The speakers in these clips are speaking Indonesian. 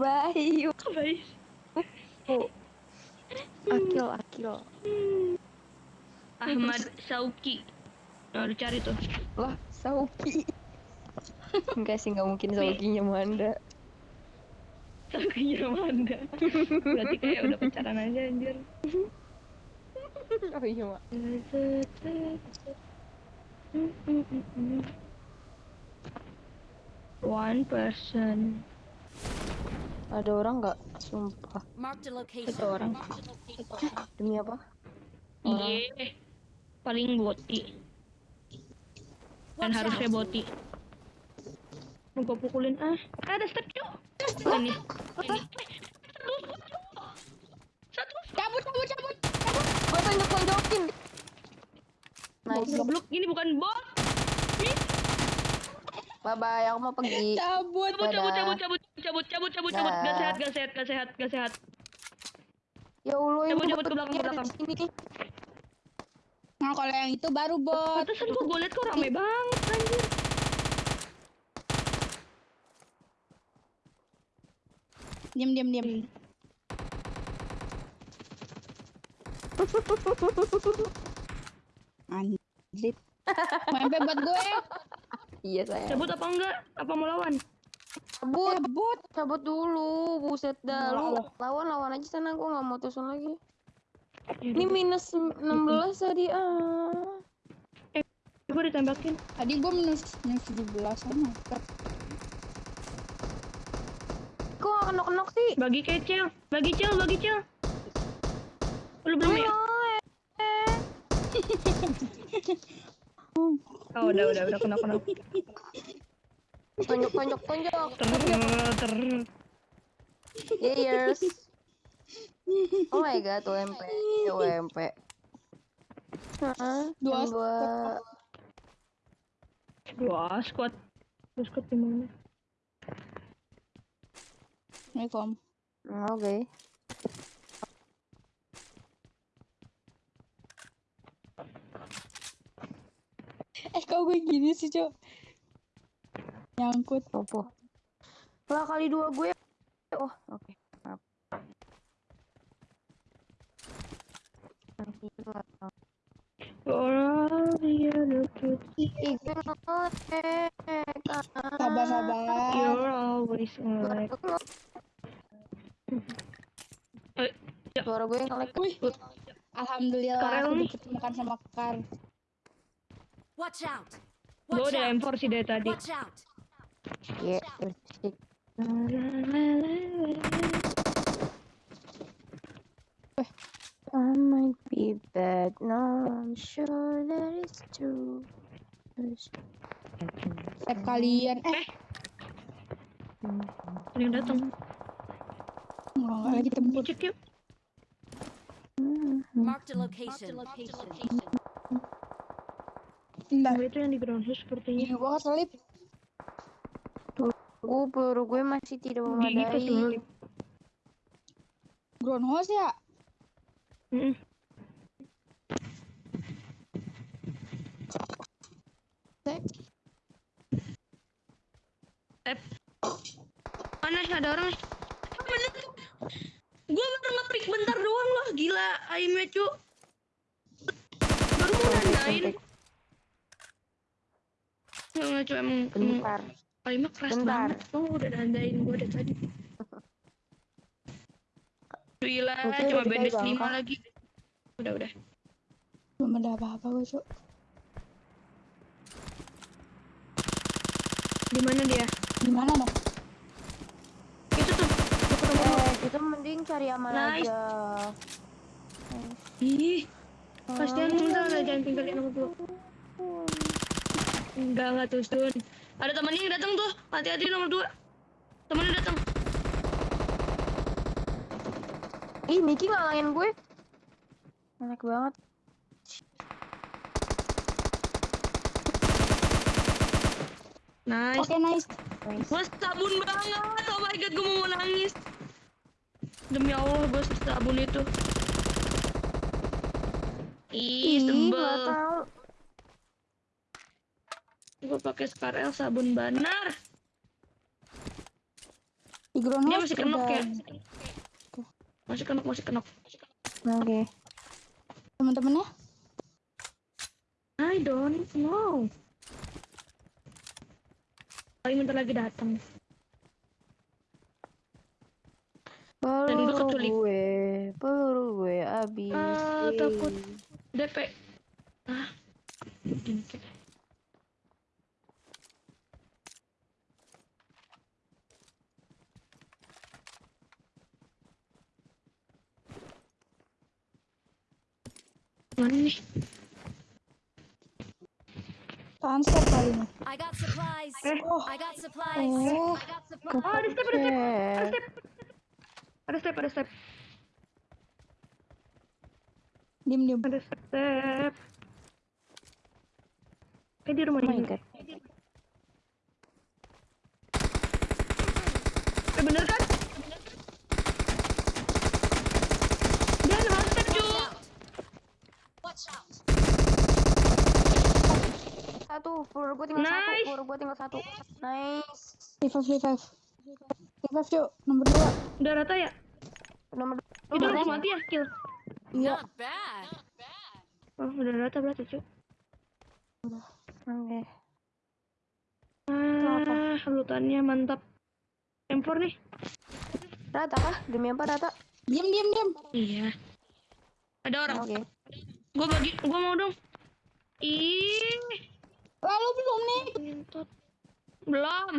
Bayu. Baik. Oh. Akil, Akil. Ahmad Sauki. Nah, lu cari tuh. Lah, Sauki. Enggak sih, nggak mungkin Saukinya Manda. Saukinya Manda. Berarti kayak udah pacaran aja anjir. Oh iya, Mak. One person. Ada orang nggak? Sumpah. Marked a location. Satu orang. Demi apa? Iya. Paling boti. Dan harusnya boti. Mau gua pukulin ah. Ada step cu. Ini. Ini. Satu. Cabut, cabut, cabut. Gue tonjok-tonjokin. Nice. Goblok, ini bukan bot. Bye-bye, aku mau pergi. Cabut. Cabut, cabut, cabut, cabut, cabut, cabut, cabut. Gak Dah. sehat, gak sehat, gak sehat, gak sehat. Ya Allah, Cabut, ini cabut ke belakang, ke belakang. Sini. Nah, kalau yang itu baru bot. Pantesan kok gue liat kok rame banget anjir. Diam, diam, diam. Anjir. MP buat gue. Iya, saya. Cabut apa enggak? Apa mau lawan? Cabut. Cabut. Cabut dulu, buset dah. Lu Alah. lawan-lawan aja sana, aku nggak mau tusun lagi. Ya Ini minus 16 tadi ah. Gue ditembakin. Tadi gue minus minus 17 sama. Kok gak kenok-kenok sih? Bagi kecil, bagi cil, bagi cil. Lu belum ya? Eh, Oh, udah, udah, udah kena kena. Tonjok, tonjok, tonjok. Ter, ter. Years. Oh my god, UMP. UMP. Hah? Dua dua. Dua squad. Dua squad di mana? Assalamualaikum. Ah, Oke. Eh, kok gue gini sih, Cok? Nyangkut. Opo. Lah kali dua gue. Oh, oke. Ih, gue ngetek. Sabar, sabar. You're always like. Eh, ya. Suara gue ngelek. Alhamdulillah Karel aku nih. dipertemukan sama Kar. Watch out! Gue Watch udah out! M4 sih dari tadi. Watch out! Iya. I might be bad, no, I'm sure that it's true. Eh, kalian. Eh, Ada yang datang. nggak lagi tempur. Cek yuk. Marked a location. Oh, itu yang di ground house sepertinya. Ini gue keselip. Gue peluru gue masih tidak memadai. Groundhouse ya? Cek. Eh. Mana ada orang nih? Bener. Gue baru nge-pick bentar doang loh, gila. Aimnya cu. Baru mau nandain. Nggak, nggak cu, emang, emang Aimnya keras Bentar. banget. Tuh udah nandain gue dari tadi. Gila, cuma udah bandage dipegang, 5 Kak. lagi. Udah, udah. Belum ada apa-apa gue, Cok. Di mana dia? Gimana dong? Itu tuh. Eh, kita mending cari aman Nice. aja. Ih, kasihan enggak lah jangan tinggalin sama gue. Enggak enggak tuh Sun. Ada temennya yang datang tuh. Hati-hati nomor dua. Temennya datang. Ih, Miki ngalangin gue. Enak banget. Nice. Oke, nice. Gue sabun banget. Oh my god, gue mau nangis. Demi Allah, gue sabun itu. Ih, Ih, pakai Scarel sabun banar. Di ground Dia masih kenok udah ya? Masih kenok, masih kenok. Oke. teman-temannya. I don't know. Paling bentar lagi datang. Peluru gue, peluru gue habis. Ah, takut. DP. Ah. Gini. Mana nih? Sunset kali ini. I got supplies. Oh, I got supplies. oh. I got supplies. Oh, ada step, ada step. Ada step. Ada step, ada step. Diem diem. Ada step. Eh di rumah Oh ini. god. Eh bener kan? Dia ada step cu. Watch out. Satu, peluru gue tinggal satu, Nice. peluru gue tinggal satu. Nice. Revive revive. Revive yuk. Nomor dua. Udah rata ya? Nomor Itu dua. harus mati ya kill. Iya. Not bad. Oh udah rata berarti cu. Oke. Ah, lutannya mantap. M4 nih. Rata kah? Demi apa rata? Diem diem diem. Iya. Ada orang. Oke. Gua bagi, gua mau dong. Ih, Lalu belum nih. Belum.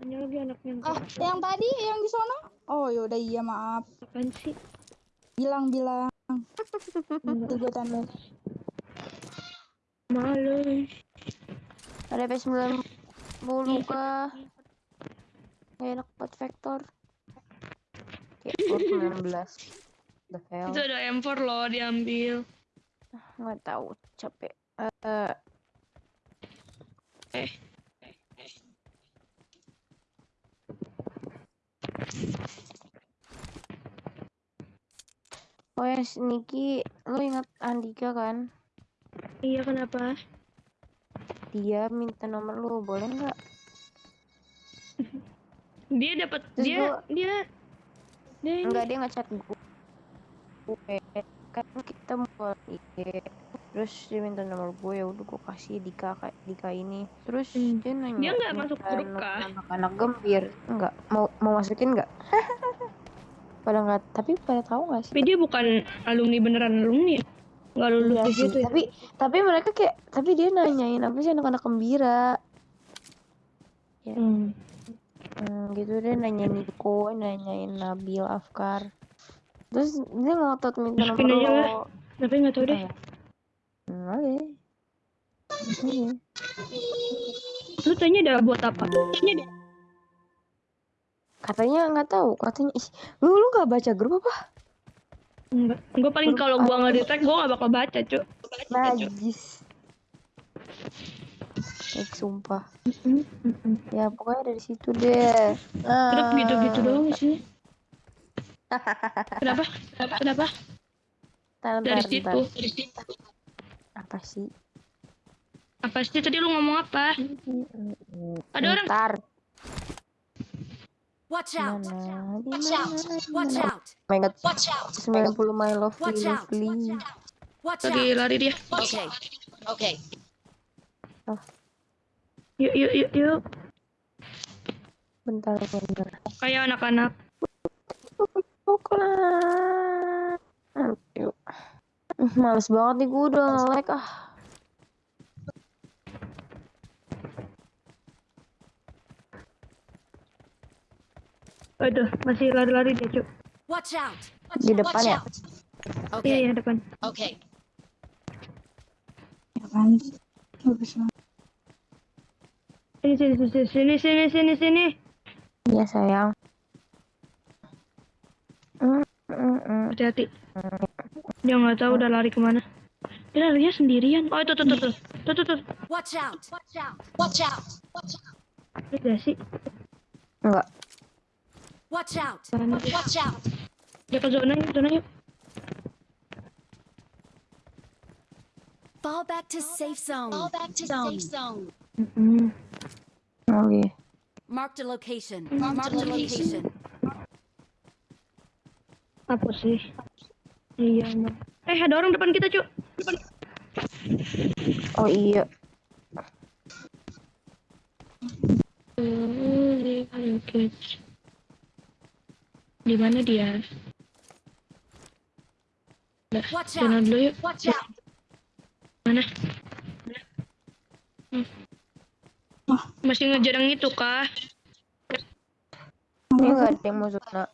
Hanya lagi anak ngentot. Ah, yang tadi yang di sono? Oh, yaudah iya maaf. Apaan sih? Bilang bilang. Nanti gue tanda. Malu. Ada P90 kah? Gak enak buat vektor. Kayak Port 19. The hell. Itu ada M4 loh diambil. Nggak tahu, capek. Eh, Eh. oh ya, Niki, lo ingat Andika kan? Iya kenapa? Dia minta nomor lu, boleh nggak? Dia dapat dia gua- dia dia Enggak, dia ngechat gue. Kan kita mau IG. Terus dia minta nomor gue, ya udah gue kasih Dika kayak Dika ini. Terus Hmm. dia nanya. Dia nggak masuk grup kah? Anak-anak gembir, enggak. Mau mau masukin nggak? pada nggak, tapi pada tahu nggak sih? Tapi dia bukan alumni beneran alumni ya? Nggak lulus Iya di situ ya? tapi tapi mereka kayak tapi dia nanyain apa sih anak-anak gembira Hmm. hmm, gitu dia nanyain Niko nanyain Nabil Afkar terus dia ngotot minta nomor lo Tapi nggak tahu deh. Oke Oke. Lu tanya ada buat apa? Tanya katanya nggak tahu katanya ih lu lu nggak baca grup apa Enggak. Gue paling kalau gua nggak di tag, gua nggak bakal baca, Cuk. najis Baik, sumpah ya pokoknya dari situ deh Grup Ah. gitu-gitu doang isinya. Kenapa? Kenapa? Ntar, Dari situ. Dari situ. Apa sih Apa sih tadi lu ngomong apa? Ada orang. Ntar. Watch out. Mana? Watch out. Di Watch out. Oh my god. Watch out. 90 my lovely Watch out. lovely. Watch Lagi out. lari dia. Okay. Okay. Yuk, yuk, yuk, yuk. Bentar, bentar. Kayak anak-anak. Bukan. Yuk. Males banget nih gue udah nge-lag ah. Aduh, masih lari-lari dia, Cuk. Watch out. Di depan ya. Iya, Okay. iya, depan. Okay. Apaan sih? Bagus banget. Sini, sini, sini, sini, sini, sini, sini. Iya sayang. Mm, mm, mm. Dia nggak tahu udah lari ke mana. Dia larinya sendirian. Oh, itu, tuh, tuh, tuh. Tuh, tuh, tuh. Watch out. Watch out. Watch out. Watch out. Gak sih? Enggak. Watch out. Watch out. Watch out. Dia ke zona yuk, zona yuk. Fall back to safe zone. Fall back to safe zone. Mm-mm. Oke. Marked a location. Marked a location. Apa sih? Iya, Mak. Eh, ada orang depan kita, Cuk. Oh iya. Di mana dia? Jalan out. dulu yuk. Watch out. Mana? Hmm. Masih ngejar yang itu kah? Ini nggak ada yang mau zona.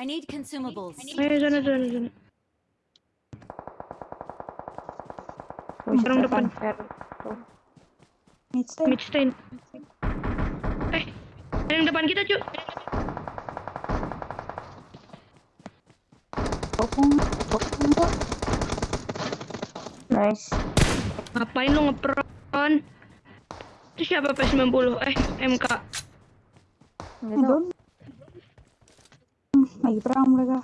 I need consumables. Ayo sana sana sana. Orang depan. Midstay. Midstein. Eh, yang depan kita, Cuk. Bokong. Bokong kok. Nice. Ngapain lu ngepron? Itu siapa P90? Eh, MK. Nggak tahu. Lagi perang mereka.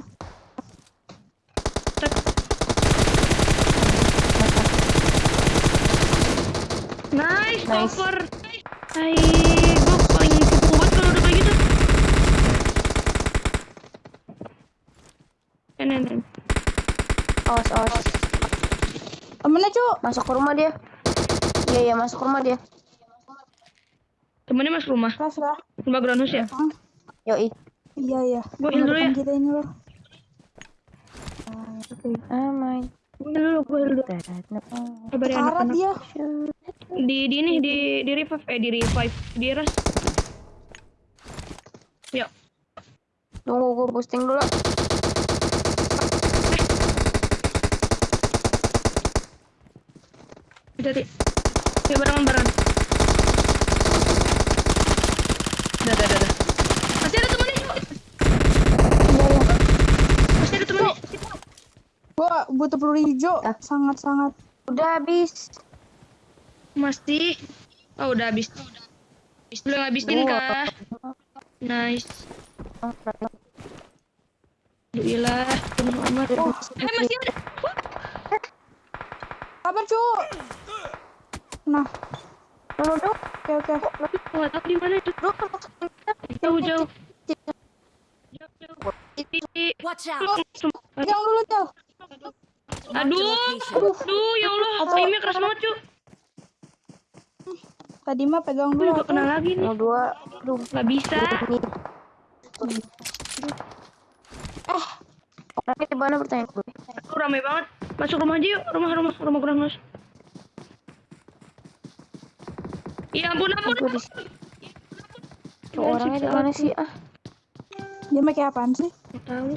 Nice, Nice. cover. Hai, gua paling cukup banget kalau udah kayak gitu. Eh, nen, nen. Awas, awas. Temennya cu. Masuk ke rumah dia. Iya, iya, masuk ke rumah dia. Temennya masuk rumah. Keras lah. Background house ya? Ah, Yoi. iya iya. Gua heal dulu ya. Kita ini loh. Amai. Gua heal dulu, gua heal dulu. Kabar ya anak-anak. dia. Di, di ini, di, di revive. Eh, di revive. Di ras. Yuk. Tunggu, gue boosting dulu. Jadi, ya barengan barengan. Dah, dah, dah. Masih ada temennya. Iya iya. Masih ada temennya. Gua butuh peluru hijau. Ah. Sangat sangat. Udah habis. Masih. Oh, udah habis. Belum habisin kah? Nice. Alhamdulillah. Penuh amat. Oh, Eh, masih ada. Kabar cu. Nah, Tunggu, tunggu. oke oke. Aku nggak tahu di mana itu. Jauh, jauh. Jauh, jauh. Watch out. Pegang dulu cu. Aduh, aduh, ya Allah, aimnya keras banget, Cuk. Tadi mah pegang Gue dulu. juga kena lagi nih. Mau dua. Aduh, Gak bisa. Eh. Orangnya di mana pertanyaan gue? Aku rame banget. Masuk rumah aja yuk. Rumah, rumah, rumah kurang mas. Ya ampun, ampun. Tuh, orangnya di mana sih? Ah, Dia pakai apaan sih? Gak tahu.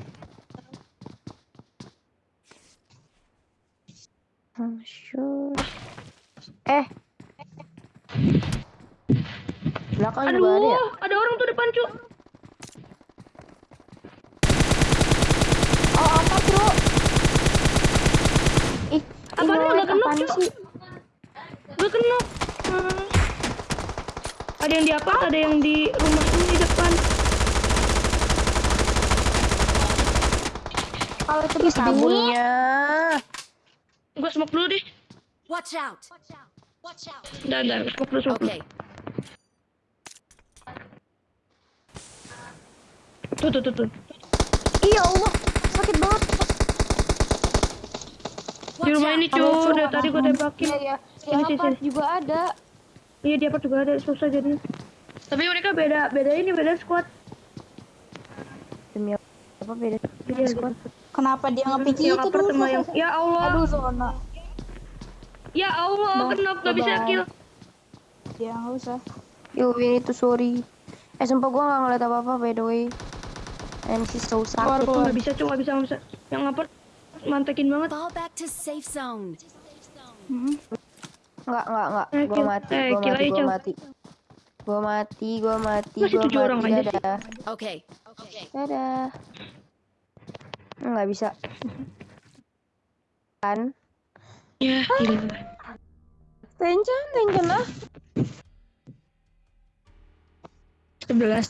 I'm sure. Eh. Belakang Aduh, juga ada ya? ada orang tuh depan, Cuk. Oh, apa bro? Ih, Apaan ini lu orang gak kena, apaan Cuk? sih? Gue kena. Hmm. Ada yang di apa? Ada yang di rumah ini depan. Kalau itu bisa sabunnya. Gue smoke dulu deh. Watch out. Watch out. Udah, udah. Smoke dulu, smoke dulu. Okay. Tuh, tuh, tuh, tuh. Iya Allah, sakit banget. Di rumah ini, Cuk. Dari tadi gue tembakin. Iya, iya. Sini, juga ada. Iya, di apa juga ada. Susah jadinya. Tapi mereka beda, beda ini, beda squad. Demi apa beda? Iya, squad? Kenapa dia ngepick yang itu dulu? yang... Ya Allah. Aduh zona. Ya Allah, kenapa gak bisa kill? Ya nggak usah. Yo, ini tuh sorry. Eh, sumpah gue gak ngeliat apa-apa by the way. She's so sakit. keluar. Gak bisa, Cuk. Gak bisa, bisa. Yang upper mantekin banget. Fall back to safe zone. Hmm. Enggak, enggak, enggak. Eh, Gue kill- mati, eh, gue kill mati, aja, gue Cel. mati. Gue mati, gue mati, Masih gue tujuh orang mati. aja sih. Dadah. Okay. Okay. Dadah. Enggak bisa. Kan? Ya, gila. Tension, tension lah. 11.